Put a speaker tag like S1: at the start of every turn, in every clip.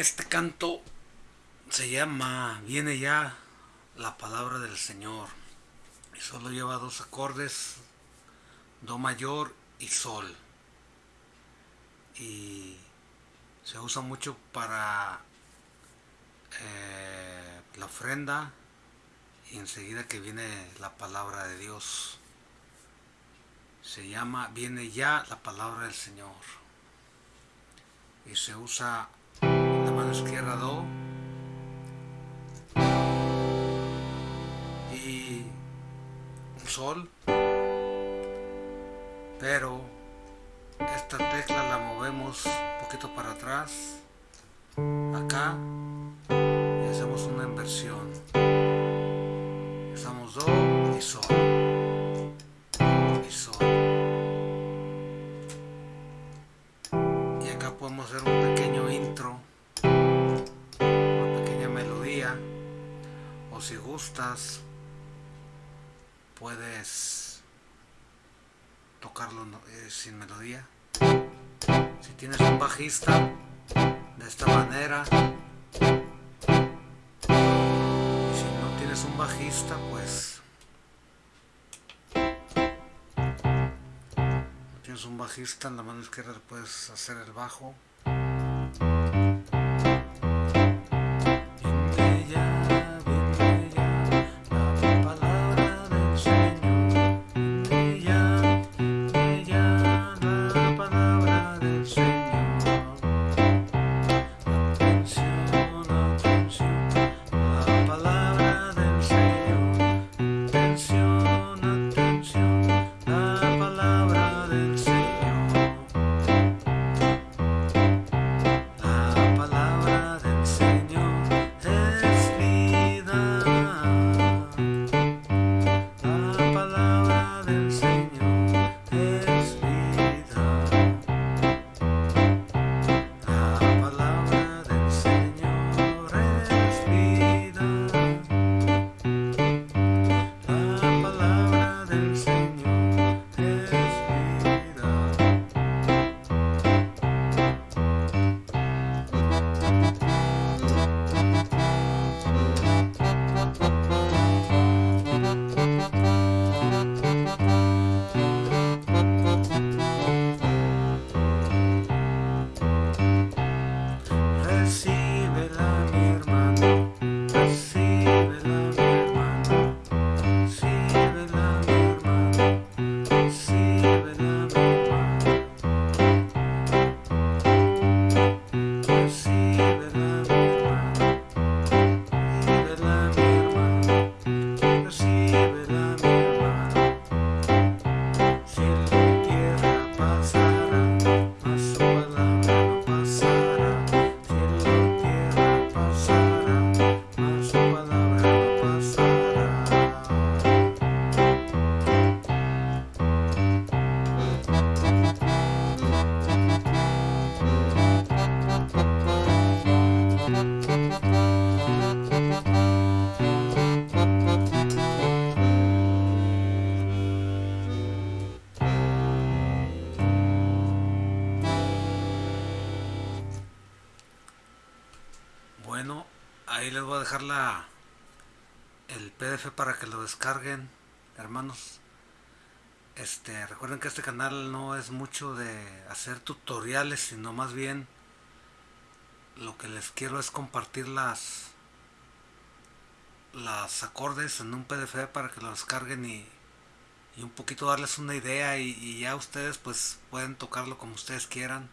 S1: Este canto se llama Viene ya la palabra del Señor solo lleva dos acordes, Do mayor y Sol. Y se usa mucho para eh, la ofrenda y enseguida que viene la palabra de Dios. Se llama Viene ya la palabra del Señor. Y se usa la mano izquierda Do y un Sol. Pero esta tecla la movemos un poquito para atrás, acá, y hacemos una inversión. Usamos Do y Sol. Y Sol. Y acá podemos hacer un si gustas, puedes tocarlo eh, sin melodía. Si tienes un bajista, de esta manera. Y si no tienes un bajista, pues... No tienes un bajista, en la mano izquierda puedes hacer el bajo. Ahí les voy a dejar la el PDF para que lo descarguen, hermanos. Este, recuerden que este canal no es mucho de hacer tutoriales, sino más bien lo que les quiero es compartir las las acordes en un PDF para que lo descarguen y, y un poquito darles una idea y, ya ustedes pues pueden tocarlo como ustedes quieran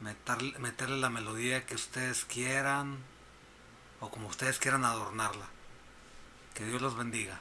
S1: meterle, meterle la melodía que ustedes quieran o como ustedes quieran adornarla. Que Dios los bendiga.